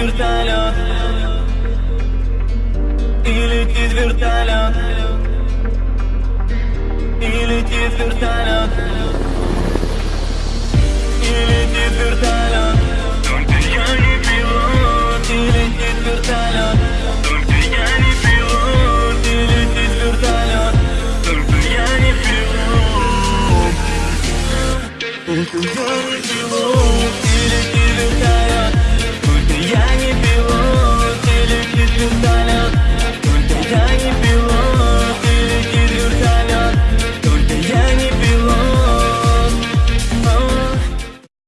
вертолет И летит вертолет И летит вертолет И летит вертолет Только я не пилот. И летит вертолет Только я не пилот. И летит вертолет Только я не пилот. Только я не пилот.